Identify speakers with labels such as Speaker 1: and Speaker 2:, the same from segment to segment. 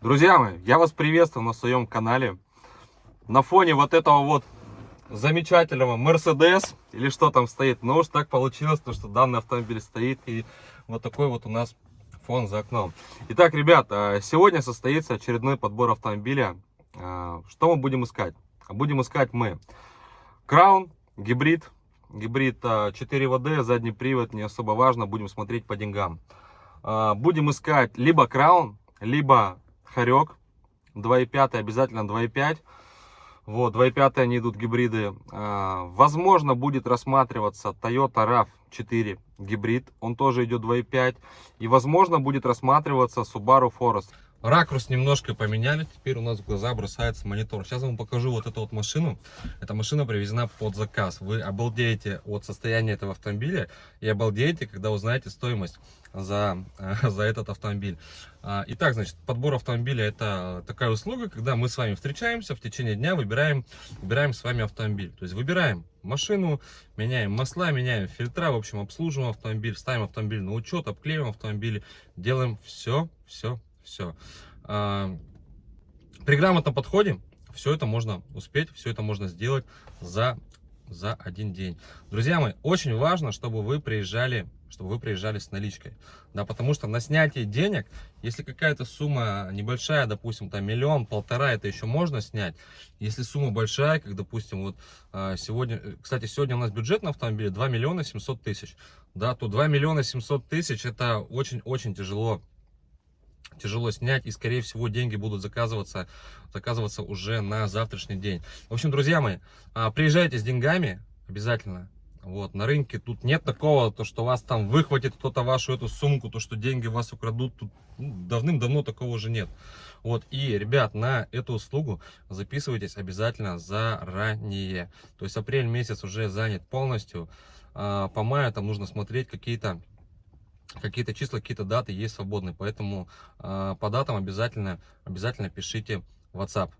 Speaker 1: Друзья мои, я вас приветствую на своем канале. На фоне вот этого вот замечательного Mercedes, или что там стоит, ну уж так получилось, то, что данный автомобиль стоит, и вот такой вот у нас фон за окном. Итак, ребят, а, сегодня состоится очередной подбор автомобиля. А, что мы будем искать? Будем искать мы Краун, гибрид, гибрид 4WD, задний привод, не особо важно, будем смотреть по деньгам. А, будем искать либо Краун, либо Хорек 2.5, обязательно 2.5. Вот, 2.5 они идут гибриды. А, возможно, будет рассматриваться Toyota RAV4 гибрид. Он тоже идет 2.5. И, возможно, будет рассматриваться Subaru Forest. Ракурс немножко поменяли, теперь у нас в глаза бросается монитор. Сейчас вам покажу вот эту вот машину. Эта машина привезена под заказ. Вы обалдеете от состояния этого автомобиля и обалдеете, когда узнаете стоимость за, за этот автомобиль. А, итак, значит, подбор автомобиля это такая услуга, когда мы с вами встречаемся в течение дня, выбираем, выбираем с вами автомобиль. То есть выбираем машину, меняем масла, меняем фильтра, в общем, обслуживаем автомобиль, ставим автомобиль на учет, обклеиваем автомобиль, делаем все, все все. А, при грамотном подходе все это можно успеть, все это можно сделать за, за один день. Друзья мои, очень важно, чтобы вы приезжали чтобы вы приезжали с наличкой. Да, потому что на снятие денег, если какая-то сумма небольшая, допустим, там миллион, полтора, это еще можно снять. Если сумма большая, как, допустим, вот а, сегодня, кстати, сегодня у нас бюджет на автомобиле 2 миллиона 700 тысяч, да, то 2 миллиона 700 тысяч это очень-очень тяжело тяжело снять и скорее всего деньги будут заказываться заказываться уже на завтрашний день. В общем друзья мои а, приезжайте с деньгами обязательно. Вот на рынке тут нет такого то что вас там выхватит кто-то вашу эту сумку то что деньги вас украдут тут ну, давным-давно такого уже нет. Вот и ребят на эту услугу записывайтесь обязательно заранее. То есть апрель месяц уже занят полностью а, по маю там нужно смотреть какие-то какие-то числа, какие-то даты есть свободные. Поэтому э, по датам обязательно, обязательно пишите WhatsApp.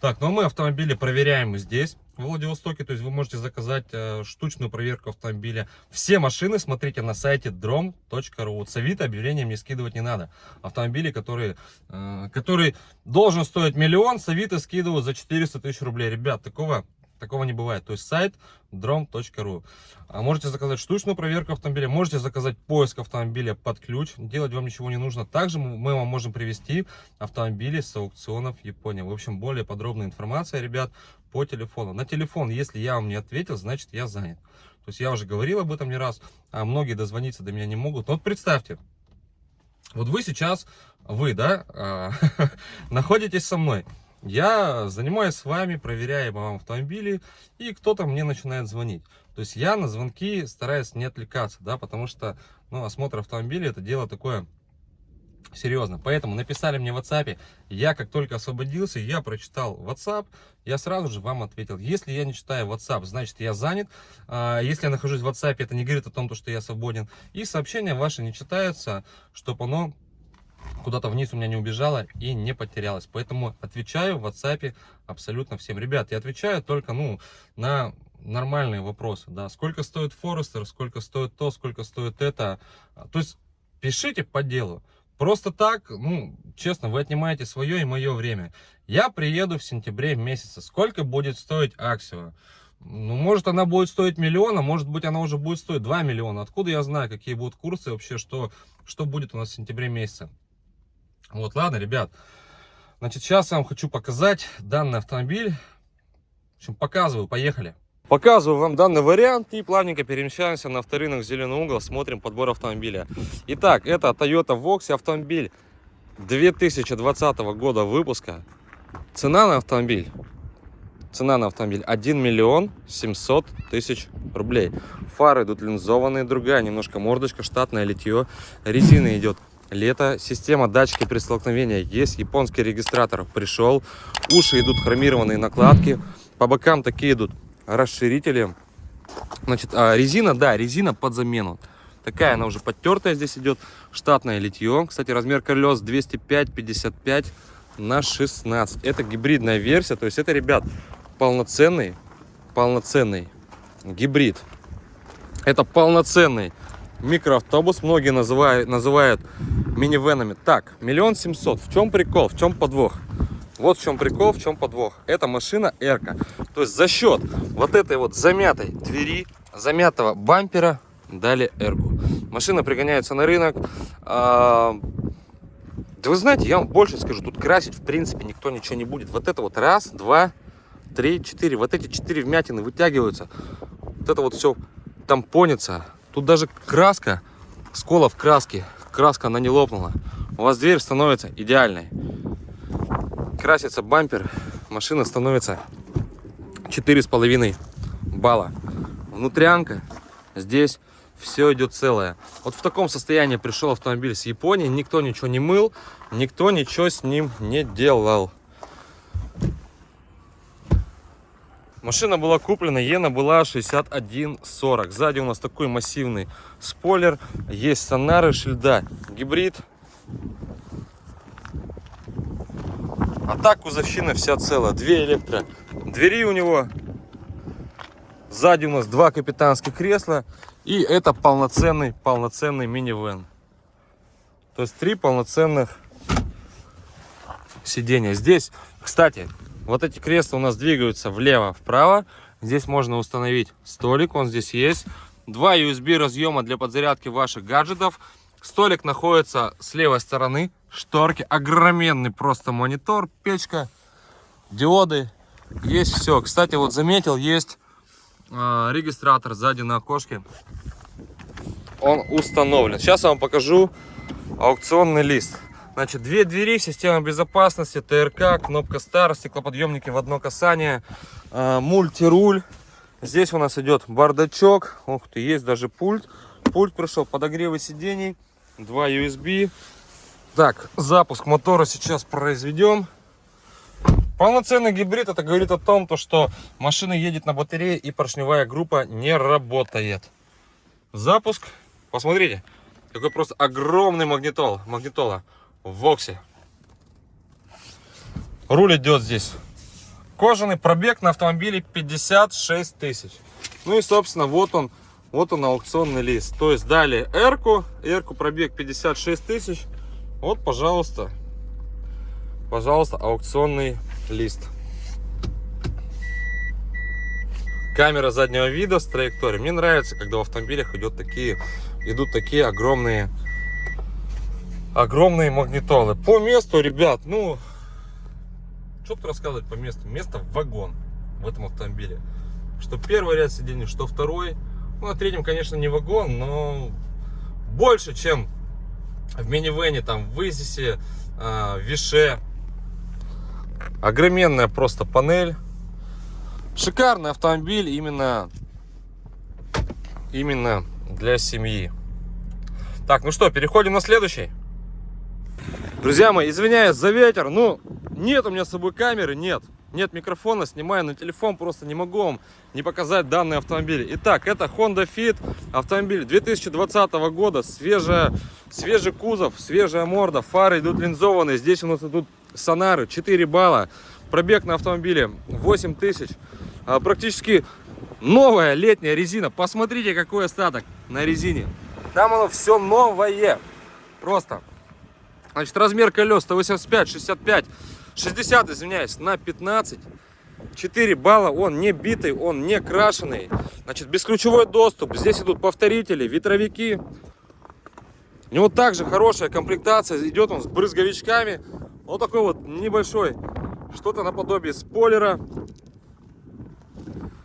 Speaker 1: Так, ну а мы автомобили проверяем здесь, в Владивостоке. То есть вы можете заказать э, штучную проверку автомобиля. Все машины смотрите на сайте drom.ru. Вот с объявления мне скидывать не надо. Автомобили, которые, э, который должен стоить миллион, с Авито скидывают за 400 тысяч рублей. Ребят, такого Такого не бывает. То есть сайт drom.ru. А можете заказать штучную проверку автомобиля, можете заказать поиск автомобиля под ключ. Делать вам ничего не нужно. Также мы вам можем привести автомобили с аукционов Японии. В общем, более подробная информация, ребят, по телефону. На телефон, если я вам не ответил, значит я занят. То есть я уже говорил об этом не раз, а многие дозвониться до меня не могут. Вот представьте, вот вы сейчас, вы, да, а, находитесь со мной. Я занимаюсь с вами, проверяю вам автомобили, и кто-то мне начинает звонить. То есть я на звонки стараюсь не отвлекаться, да, потому что ну, осмотр автомобиля это дело такое серьезно. Поэтому написали мне в WhatsApp, я как только освободился, я прочитал WhatsApp, я сразу же вам ответил. Если я не читаю WhatsApp, значит я занят. А, если я нахожусь в WhatsApp, это не говорит о том, что я свободен. И сообщения ваши не читаются, чтобы оно куда-то вниз у меня не убежала и не потерялась. Поэтому отвечаю в WhatsApp абсолютно всем. Ребят, я отвечаю только ну, на нормальные вопросы. Да, сколько стоит Форестер, сколько стоит то, сколько стоит это. То есть пишите по делу. Просто так, ну, честно, вы отнимаете свое и мое время. Я приеду в сентябре месяце. Сколько будет стоить Аксио? Ну, может, она будет стоить миллион, а может быть, она уже будет стоить 2 миллиона. Откуда я знаю, какие будут курсы вообще, что, что будет у нас в сентябре месяце? Вот, ладно, ребят. Значит, сейчас я вам хочу показать данный автомобиль. В общем, показываю, поехали. Показываю вам данный вариант и плавненько перемещаемся на авторынок Зеленый угол, смотрим подбор автомобиля. Итак, это Toyota Vox автомобиль 2020 года выпуска. Цена на автомобиль. Цена на автомобиль 1 миллион 700 тысяч рублей. Фары идут линзованные, другая немножко мордочка, штатное литье. Резина идет лето. Система датчики при столкновении есть. Японский регистратор пришел. Уши идут хромированные накладки. По бокам такие идут расширители. Значит, а резина, да, резина под замену. Такая она уже подтертая здесь идет. Штатное литье. Кстати, размер колес 205-55 на 16. Это гибридная версия. То есть это, ребят, полноценный, полноценный гибрид. Это полноценный микроавтобус, многие называют, называют минивенами. Так, миллион семьсот. В чем прикол, в чем подвох? Вот в чем прикол, в чем подвох. Это машина Эрка. То есть за счет вот этой вот замятой двери, замятого бампера дали Эрку. Машина пригоняется на рынок. А, да вы знаете, я вам больше скажу, тут красить в принципе никто ничего не будет. Вот это вот раз, два, три, четыре. Вот эти четыре вмятины вытягиваются. Вот это вот все тампонится. Тут даже краска, скола в краске, краска она не лопнула. У вас дверь становится идеальной. Красится бампер, машина становится четыре с половиной балла. Внутрянка здесь все идет целое. Вот в таком состоянии пришел автомобиль с Японии, никто ничего не мыл, никто ничего с ним не делал. Машина была куплена, Ена была 6140. Сзади у нас такой массивный спойлер. Есть сонары, шильда, гибрид. А так кузовщина вся целая. Две электро. Двери у него. Сзади у нас два капитанских кресла. И это полноценный, полноценный минивэн. То есть три полноценных сиденья. Здесь, кстати, вот эти кресла у нас двигаются влево-вправо. Здесь можно установить столик, он здесь есть. Два USB разъема для подзарядки ваших гаджетов. Столик находится с левой стороны. Шторки. Огроменный просто монитор, печка, диоды. Есть все. Кстати, вот заметил, есть э, регистратор сзади на окошке. Он установлен. Сейчас я вам покажу аукционный лист. Значит, две двери, система безопасности, ТРК, кнопка старт, стеклоподъемники в одно касание, э, мультируль. Здесь у нас идет бардачок. Ух ты, есть даже пульт. Пульт пришел, подогревы сидений, два USB. Так, запуск мотора сейчас произведем. Полноценный гибрид, это говорит о том, то, что машина едет на батарее и поршневая группа не работает. Запуск. Посмотрите, какой просто огромный магнитол, магнитола в Воксе. Руль идет здесь. Кожаный пробег на автомобиле 56 тысяч. Ну и, собственно, вот он, вот он аукционный лист. То есть дали Эрку, Эрку пробег 56 тысяч. Вот, пожалуйста, пожалуйста, аукционный лист. Камера заднего вида с траекторией. Мне нравится, когда в автомобилях идут такие, идут такие огромные огромные магнитолы. По месту, ребят, ну, что тут рассказывать по месту? Место в вагон в этом автомобиле. Что первый ряд сидений, что второй. Ну, на третьем, конечно, не вагон, но больше, чем в минивене, там, в Изисе, э, Више. Огроменная просто панель. Шикарный автомобиль именно, именно для семьи. Так, ну что, переходим на следующий. Друзья мои, извиняюсь за ветер, ну, нет у меня с собой камеры, нет. Нет микрофона, снимаю на телефон, просто не могу вам не показать данный автомобиль. Итак, это Honda Fit, автомобиль 2020 года, свежая, свежий кузов, свежая морда, фары идут линзованные, здесь у нас идут сонары, 4 балла, пробег на автомобиле 8 тысяч, а, практически новая летняя резина, посмотрите какой остаток на резине, там оно все новое, просто Значит, размер колес 185, 65, 60, извиняюсь, на 15. 4 балла, он не битый, он не крашеный. Значит, бесключевой доступ. Здесь идут повторители, ветровики. У него также хорошая комплектация. Идет он с брызговичками. Вот такой вот небольшой, что-то наподобие спойлера.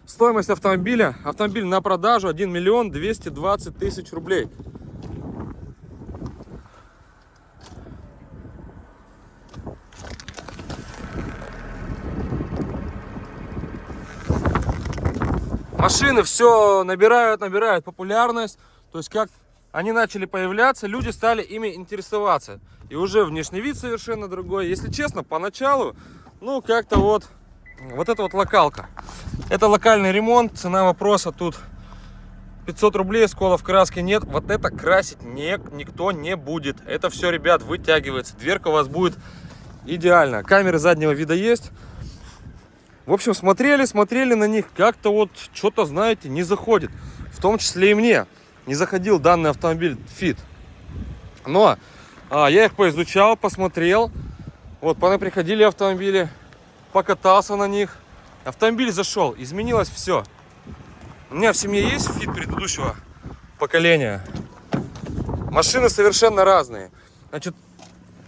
Speaker 1: Стоимость автомобиля. Автомобиль на продажу 1 миллион 220 тысяч рублей. Машины все набирают, набирают популярность. То есть как они начали появляться, люди стали ими интересоваться. И уже внешний вид совершенно другой. Если честно, поначалу, ну как-то вот, вот это вот локалка. Это локальный ремонт, цена вопроса тут 500 рублей, сколов краски нет. Вот это красить не, никто не будет. Это все, ребят, вытягивается. Дверка у вас будет идеально. Камеры заднего вида есть. В общем, смотрели, смотрели на них, как-то вот что-то, знаете, не заходит. В том числе и мне. не заходил данный автомобиль Fit. Но а, я их поизучал, посмотрел. Вот, приходили автомобили, покатался на них. Автомобиль зашел, изменилось все. У меня в семье есть Fit предыдущего поколения. Машины совершенно разные. Значит,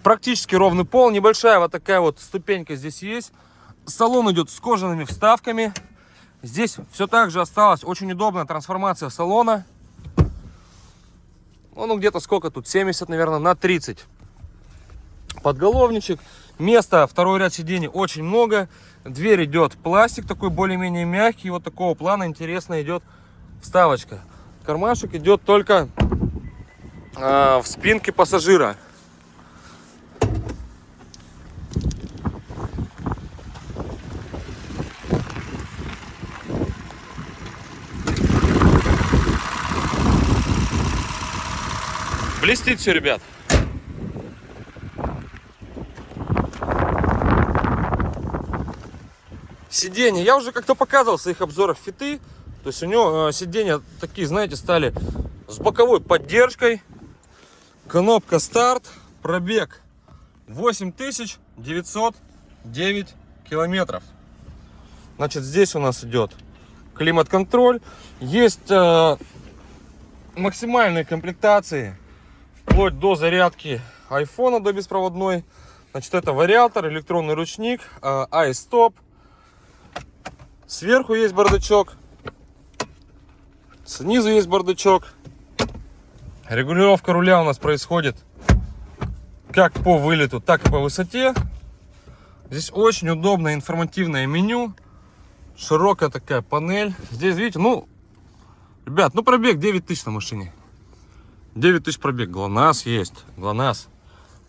Speaker 1: практически ровный пол, небольшая вот такая вот ступенька здесь есть. Салон идет с кожаными вставками. Здесь все так же осталось. Очень удобная трансформация салона. Ну, где-то сколько тут? 70, наверное, на 30. Подголовничек. Места, второй ряд сидений очень много. Дверь идет пластик такой более-менее мягкий. Вот такого плана интересно идет вставочка. Кармашек идет только э, в спинке пассажира. Блестит все, ребят. Сиденья. Я уже как-то показывал в своих обзорах фиты. То есть у него э, сиденья такие, знаете, стали с боковой поддержкой. Кнопка старт. Пробег 8909 километров. Значит, здесь у нас идет климат-контроль. Есть э, максимальные комплектации вплоть до зарядки айфона до беспроводной. Значит, это вариатор, электронный ручник, iStop. Сверху есть бардачок. Снизу есть бардачок. Регулировка руля у нас происходит как по вылету, так и по высоте. Здесь очень удобное информативное меню. Широкая такая панель. Здесь, видите, ну, ребят, ну пробег 9 тысяч на машине. 9 тысяч пробег. ГЛОНАСС есть. ГЛОНАСС.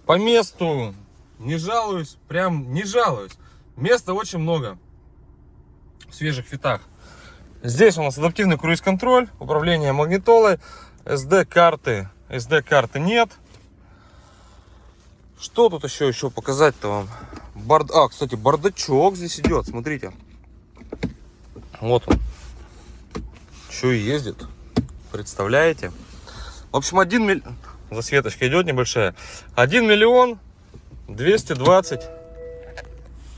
Speaker 1: По месту не жалуюсь. Прям не жалуюсь. Места очень много. В свежих фитах. Здесь у нас адаптивный круиз-контроль. Управление магнитолой. SD-карты. SD-карты нет. Что тут еще еще показать-то вам? Бард... А, кстати, бардачок здесь идет. Смотрите. Вот он. Еще и ездит. Представляете? В общем, один миллион... Засветочка идет небольшая. 1 миллион 220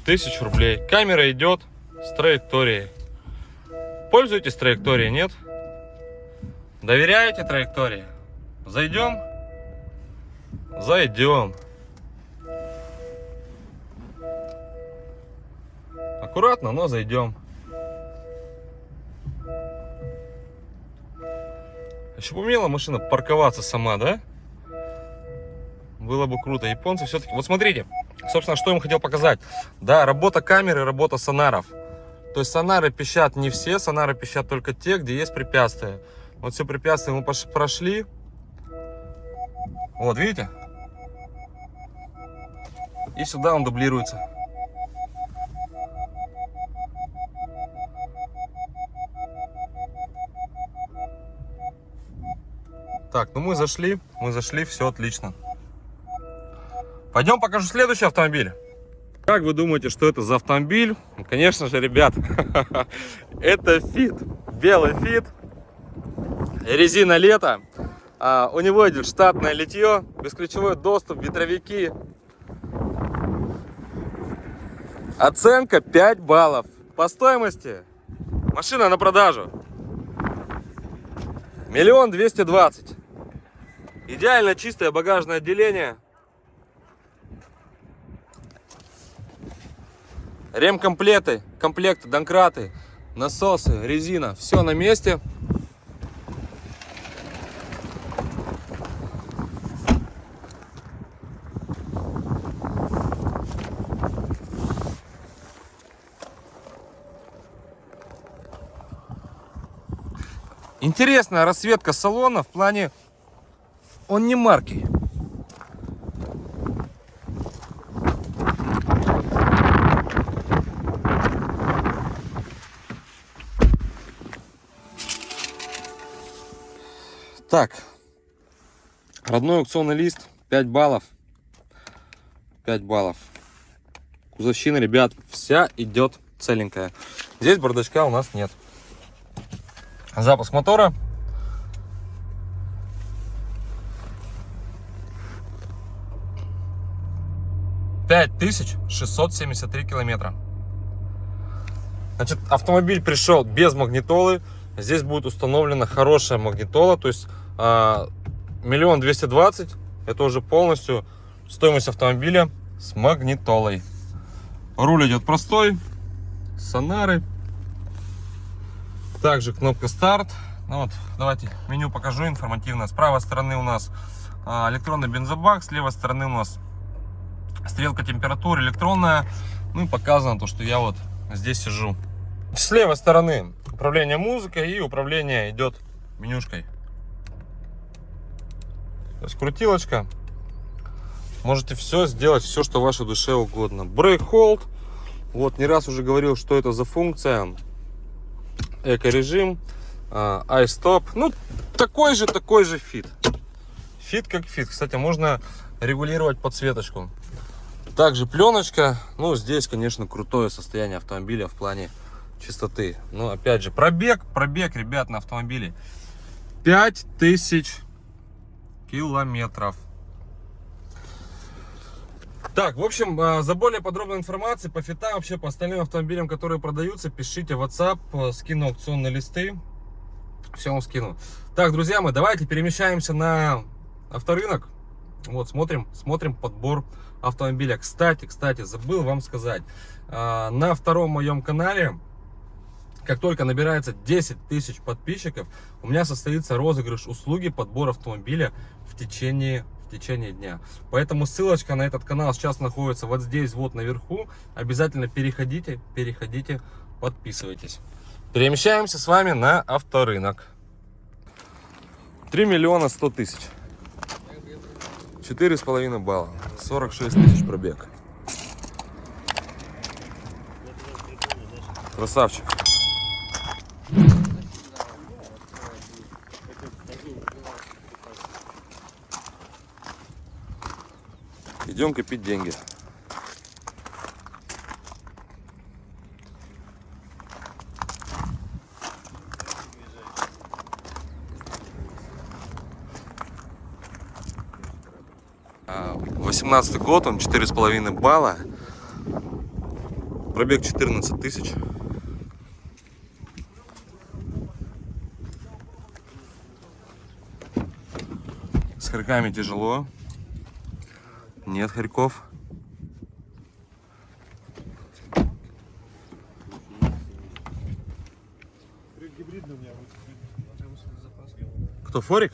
Speaker 1: тысяч рублей. Камера идет с траекторией. Пользуетесь траекторией, нет? Доверяете траектории? Зайдем? Зайдем. Аккуратно, но зайдем. Еще умела машина парковаться сама, да? Было бы круто. Японцы все-таки... Вот смотрите, собственно, что я им хотел показать. Да, работа камеры, работа сонаров. То есть сонары пищат не все, сонары пищат только те, где есть препятствия. Вот все препятствия мы прошли. Вот, видите? И сюда он дублируется. Так, ну мы зашли, мы зашли, все отлично. Пойдем покажу следующий автомобиль. Как вы думаете, что это за автомобиль? Ну, конечно же, ребят, это Фит, белый Фит, резина лето. А, у него идет штатное литье, бесключевой доступ, ветровики. Оценка 5 баллов. По стоимости машина на продажу. Миллион двести двадцать. Идеально чистое багажное отделение. Ремкомплекты, комплекты, донкраты, насосы, резина. Все на месте. Интересная расцветка салона в плане он не марки. Так, родной аукционный лист 5 баллов. 5 баллов. Кузовщина, ребят, вся идет целенькая. Здесь бардачка у нас нет. Запуск мотора 5673 километра. Значит, автомобиль пришел без магнитолы. Здесь будет установлена хорошая магнитола, то есть а, миллион двести двадцать. Это уже полностью стоимость автомобиля с магнитолой. Руль идет простой, сонары. Также кнопка старт. Ну вот, давайте меню покажу информативно. С правой стороны у нас а, электронный бензобак, с левой стороны у нас стрелка температуры электронная. Ну и показано то, что я вот здесь сижу. С левой стороны управление музыкой и управление идет менюшкой. То есть крутилочка. Можете все сделать, все, что вашей душе угодно. Brake hold. Вот, не раз уже говорил, что это за функция. Эко-режим. iStop. Ну, такой же, такой же Fit. Fit как Fit. Кстати, можно регулировать подсветочку. Также пленочка. Ну, здесь, конечно, крутое состояние автомобиля в плане чистоты. Но, опять же, пробег. Пробег, ребят, на автомобиле. 5000 километров. Так, в общем, а, за более подробной информацией по фитам, вообще по остальным автомобилям, которые продаются, пишите в WhatsApp, э, скину аукционные листы. Все вам скину. Так, друзья мои, давайте перемещаемся на авторынок. Вот, смотрим, смотрим подбор автомобиля. Кстати, кстати, забыл вам сказать, а, на втором моем канале, как только набирается 10 тысяч подписчиков, у меня состоится розыгрыш услуги подбор автомобиля в течение в течение дня. Поэтому ссылочка на этот канал сейчас находится вот здесь, вот наверху. Обязательно переходите, переходите, подписывайтесь. Перемещаемся с вами на авторынок. 3 миллиона 100 тысяч. Четыре с половиной балла. 46 тысяч пробег. Красавчик. Идем копить деньги. Восемнадцатый год, он четыре с половиной балла. Пробег 14 тысяч. С хорьками тяжело. Нет хорьков. Кто, Форик?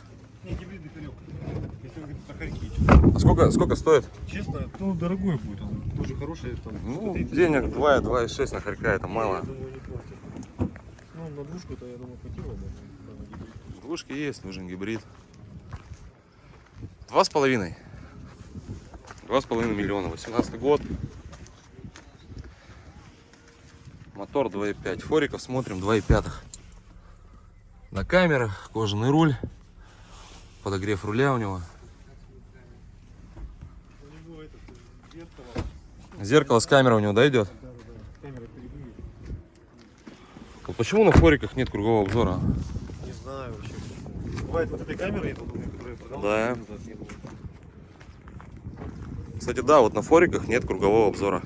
Speaker 1: А сколько, сколько стоит?
Speaker 2: Честно, ну дорогой будет. Он тоже хороший. Там,
Speaker 1: Ну,
Speaker 2: 130.
Speaker 1: денег 2, 2,6 на хорька, это мало.
Speaker 2: Я думаю. Ну, на двушку-то, я думаю, хватило бы.
Speaker 1: Двушки есть, нужен гибрид. Два с половиной. Два с половиной миллиона. 18 год. Мотор 2.5. Фориков смотрим 2.5. На камерах, кожаный руль. Подогрев руля у него.
Speaker 2: У него этот э, зеркало.
Speaker 1: Зеркало с камерой у него, да, идет? Почему на фориках нет кругового обзора?
Speaker 2: Не знаю вообще. Бывает вот этой камеры, я думаю, которая.
Speaker 1: Да. Кстати, да, вот на фориках нет кругового обзора.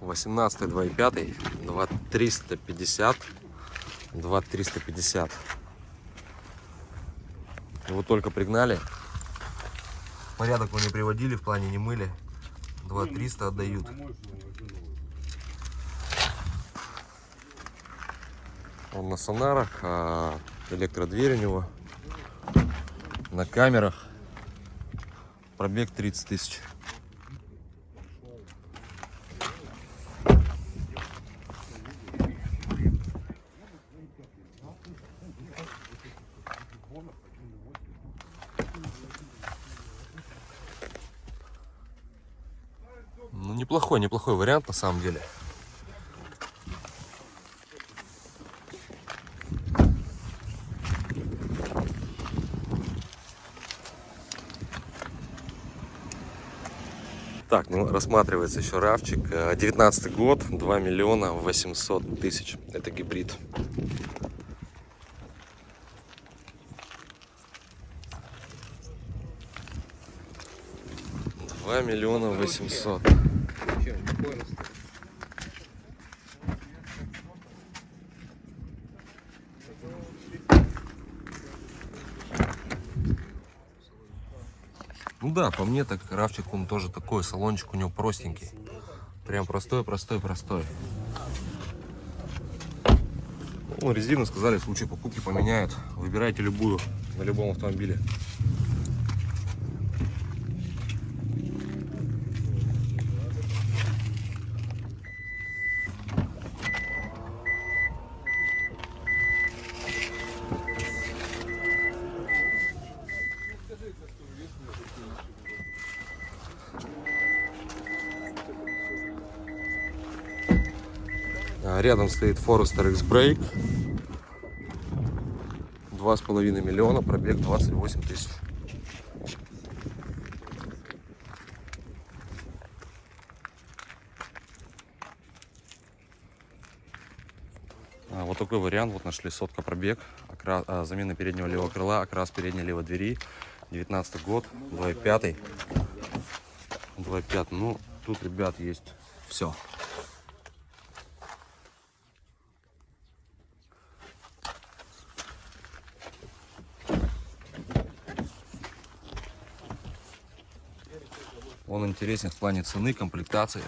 Speaker 1: Восемнадцатый, два и пятый, два триста пятьдесят, два триста пятьдесят. Его только пригнали. Порядок мы не приводили, в плане не мыли. Два триста отдают. Он на сонарах, а электродверь у него. На камерах. Пробег 30 тысяч. неплохой, неплохой вариант на самом деле. Так, ну, рассматривается еще равчик. 19 э, год, 2 миллиона 800 тысяч. Это гибрид. Два миллиона восемьсот. Да, по мне так рафчик он тоже такой, салончик у него простенький. Прям простой, простой, простой. Ну, резину сказали, в случае покупки поменяют. Выбирайте любую, на любом автомобиле. Рядом стоит Forester X-Brake. Два с половиной миллиона, пробег 28 тысяч. А, Вот такой вариант, вот нашли сотка пробег, окра- а, замена переднего левого крыла, окрас передней левой двери, 19 год, 2.5. 2.5, ну, тут, ребят, есть все. Он интересен в плане цены, комплектации.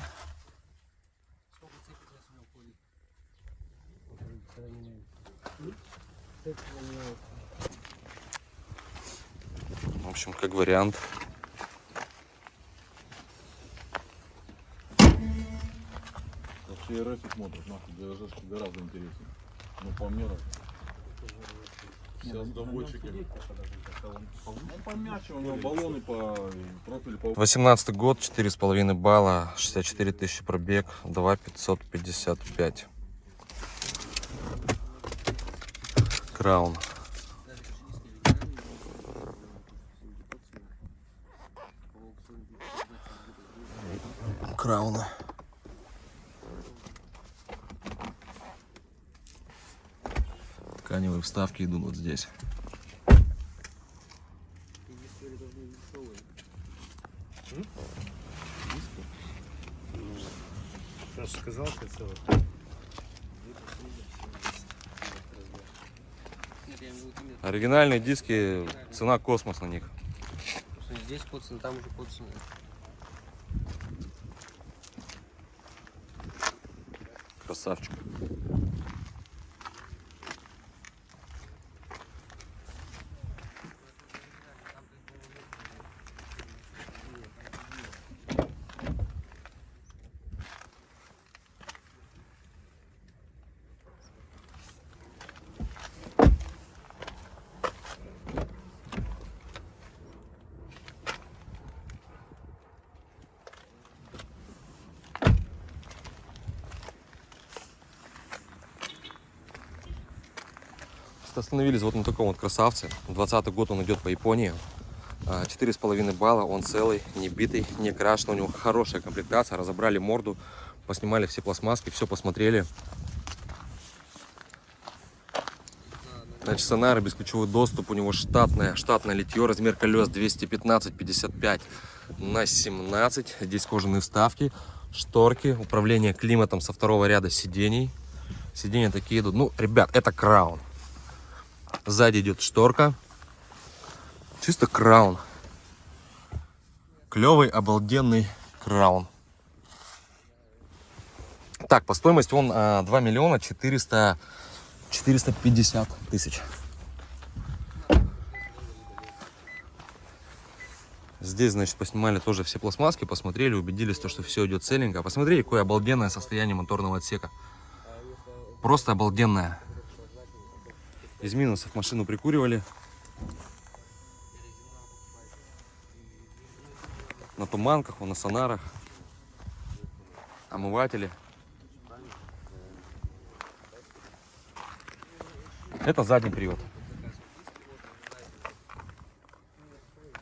Speaker 1: В общем, как вариант.
Speaker 3: Вообще РФ смотрят, нахуй, гораздо интереснее. Ну, по мне,
Speaker 1: 18 год, 4,5 балла, 64 тысячи пробег, 2,555. Краун. Крауна. Тканевые вставки идут вот здесь.
Speaker 2: Же сказал, что целый.
Speaker 1: Оригинальные диски, цена космос на них.
Speaker 4: здесь коцано, там уже коцано.
Speaker 1: Красавчик. Остановились вот на таком вот красавце. 20 год он идет по Японии. А, Четыре с половиной балла, он целый, не битый, не крашен. У него хорошая комплектация. Разобрали морду, поснимали все пластмасски, все посмотрели. Значит, сонары, бесключевой доступ, у него штатное, штатное литье, размер колес 215-55 на 17. Здесь кожаные вставки, шторки, управление климатом со второго ряда сидений. Сиденья такие идут. Ну, ребят, это краун. Сзади идет шторка. Чисто краун. Клевый, обалденный краун. Так, по стоимости он а, 2 миллиона 400, 450 тысяч. Здесь, значит, поснимали тоже все пластмасски, посмотрели, убедились, то, что все идет целенько. Посмотрели, какое обалденное состояние моторного отсека. Просто обалденное. Из минусов машину прикуривали. На туманках, на сонарах. Омыватели. Это задний привод.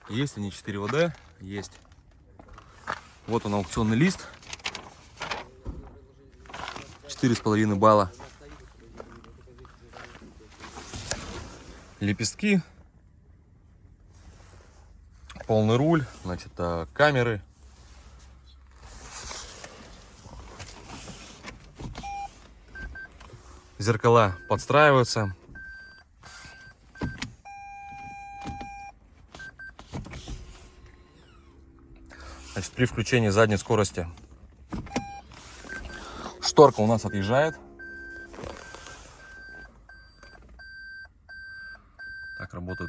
Speaker 1: Есть они 4 ВД, есть. Вот он аукционный лист. 4,5 балла. лепестки, полный руль, значит, э, камеры. Зеркала подстраиваются. Значит, при включении задней скорости шторка у нас отъезжает.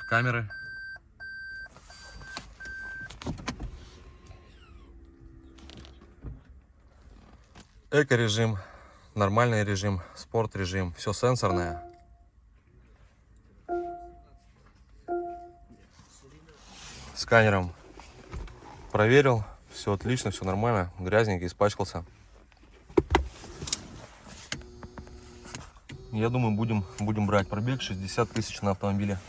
Speaker 1: Камеры. Эко-режим, нормальный режим, спорт-режим, все сенсорное. Сканером проверил, все отлично, все нормально, грязненький, испачкался. Я думаю, будем, будем брать пробег 60 тысяч на автомобиле.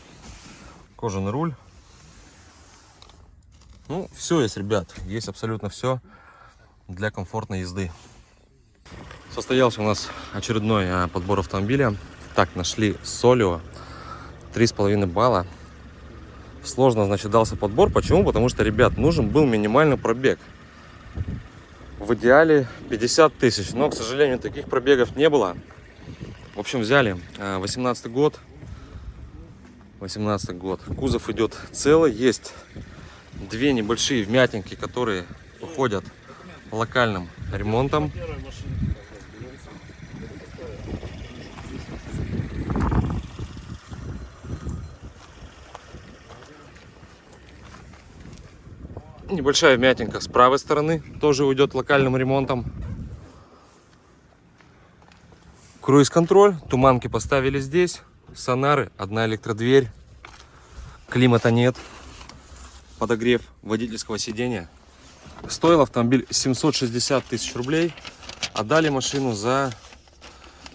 Speaker 1: Кожаный руль. Ну, все есть, ребят. Есть абсолютно все для комфортной езды. Состоялся у нас очередной а, подбор автомобиля. Так, нашли Солио. 3,5 балла. Сложно, значит, дался подбор. Почему? Потому что, ребят, нужен был минимальный пробег. В идеале 50 тысяч. Но, к сожалению, таких пробегов не было. В общем, взяли 18 год. 18 год. Кузов идет целый. Есть две небольшие вмятинки, которые уходят локальным ремонтом. Небольшая вмятинка с правой стороны тоже уйдет локальным ремонтом. Круиз-контроль, туманки поставили здесь, сонары, одна электродверь, климата нет, подогрев водительского сидения. Стоил автомобиль 760 тысяч рублей, отдали машину за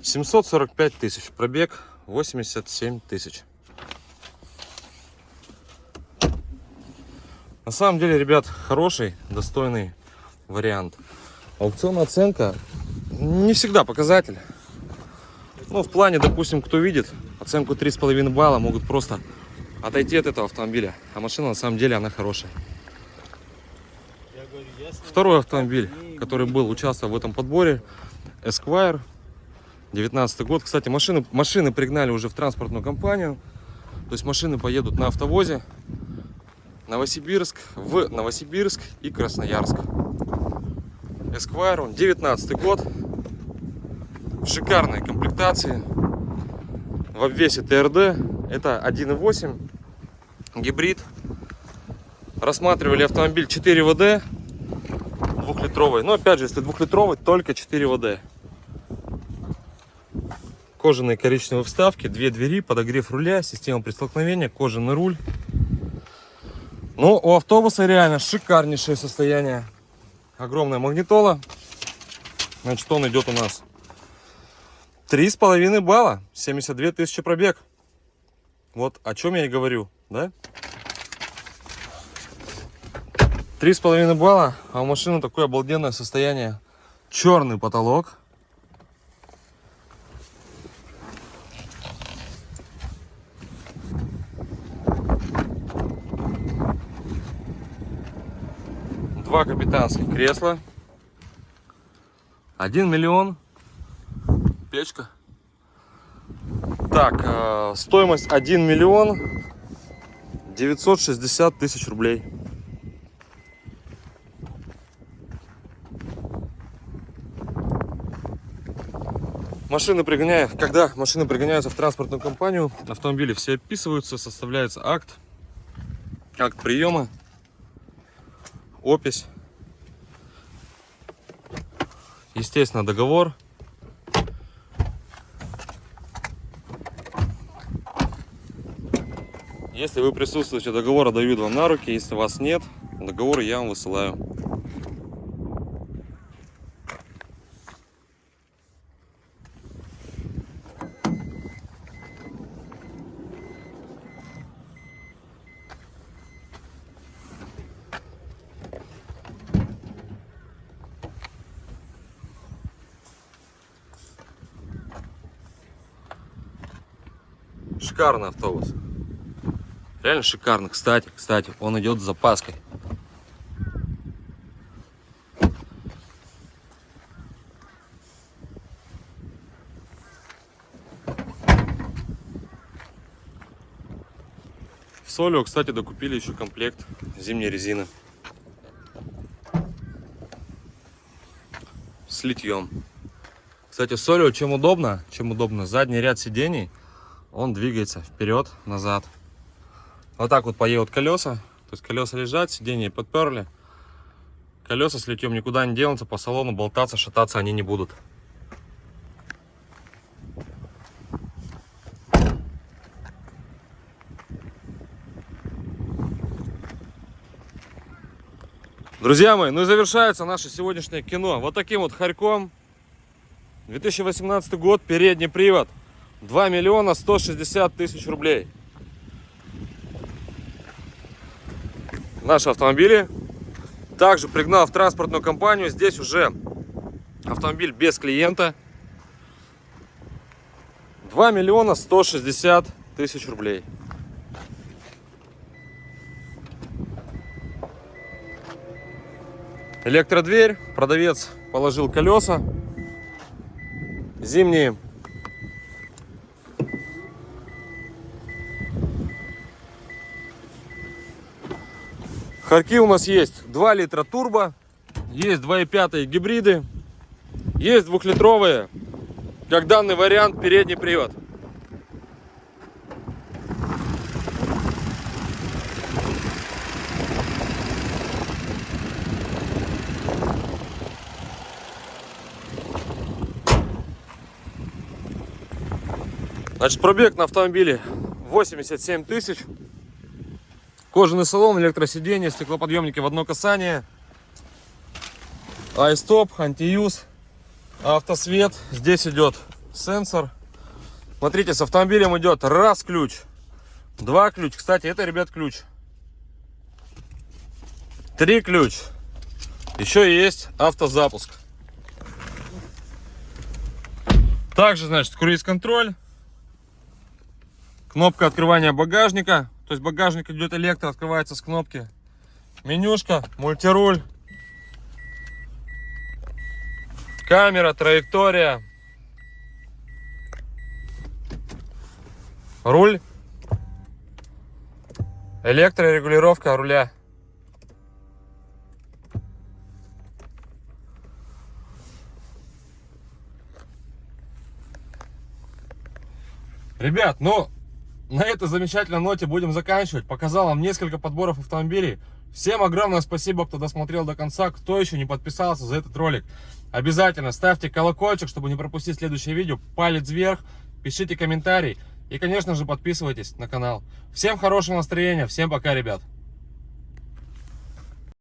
Speaker 1: 745 тысяч, пробег 87 тысяч. На самом деле, ребят, хороший, достойный вариант. Аукционная оценка не всегда показатель. Ну, в плане, допустим, кто видит оценку 3,5 балла, могут просто отойти от этого автомобиля. А машина, на самом деле, она хорошая. Второй автомобиль, который был, участвовал в этом подборе, Esquire, 19 год. Кстати, машины, машины пригнали уже в транспортную компанию. То есть машины поедут на автовозе. Новосибирск, в Новосибирск и Красноярск. Esquire, он 19 год. В шикарной комплектации. В обвесе ТРД. Это 1.8 гибрид. Рассматривали автомобиль 4 ВД двухлитровый. Но опять же, если двухлитровый, только 4 ВД. Кожаные коричневые вставки, две двери, подогрев руля, система при столкновении, кожаный руль. Ну, у автобуса реально шикарнейшее состояние. Огромная магнитола. Значит, он идет у нас три с половиной балла, 72 тысячи пробег. Вот о чем я и говорю, да? Три с половиной балла, а у машины такое обалденное состояние. Черный потолок. Два капитанских кресла. Один миллион. Печка. Так, э, стоимость 1 миллион 960 тысяч рублей. Машины пригоняют, когда машины пригоняются в транспортную компанию, автомобили все описываются, составляется акт, акт приема, опись, естественно договор. Если вы присутствуете, договор дают вам на руки, если вас нет, договор я вам высылаю. Шикарный автобус. Реально шикарно. Кстати, кстати, он идет с запаской. В Солио, кстати, докупили еще комплект зимней резины. С литьем. Кстати, Солио чем удобно? Чем удобно? Задний ряд сидений, он двигается вперед-назад. Вот так вот поедут колеса. То есть колеса лежат, сиденья подперли. Колеса с литьем никуда не денутся, по салону болтаться, шататься они не будут. Друзья мои, ну и завершается наше сегодняшнее кино вот таким вот хорьком. 2018 год, передний привод. 2 миллиона 160 тысяч рублей. Наши автомобили. Также пригнал в транспортную компанию. Здесь уже автомобиль без клиента. 2 миллиона 160 тысяч рублей. Электродверь. Продавец положил колеса. Зимние. Харьки у нас есть 2 литра турбо. Есть 2,5 гибриды. Есть двухлитровые. Как данный вариант передний привод. Значит, пробег на автомобиле 87 тысяч. Кожаный салон, электросиденье, стеклоподъемники в одно касание. Айстоп, антиюз, автосвет. Здесь идет сенсор. Смотрите, с автомобилем идет раз ключ, два ключ. Кстати, это, ребят, ключ. Три ключ. Еще есть автозапуск. Также, значит, круиз-контроль. Кнопка открывания багажника. То есть багажник идет электро, открывается с кнопки. Менюшка, мультируль. Камера, траектория. Руль. Электрорегулировка руля. Ребят, ну, на этой замечательной ноте будем заканчивать. Показал вам несколько подборов автомобилей. Всем огромное спасибо, кто досмотрел до конца. Кто еще не подписался за этот ролик, обязательно ставьте колокольчик, чтобы не пропустить следующее видео. Палец вверх, пишите комментарий. И, конечно же, подписывайтесь на канал. Всем хорошего настроения. Всем пока, ребят.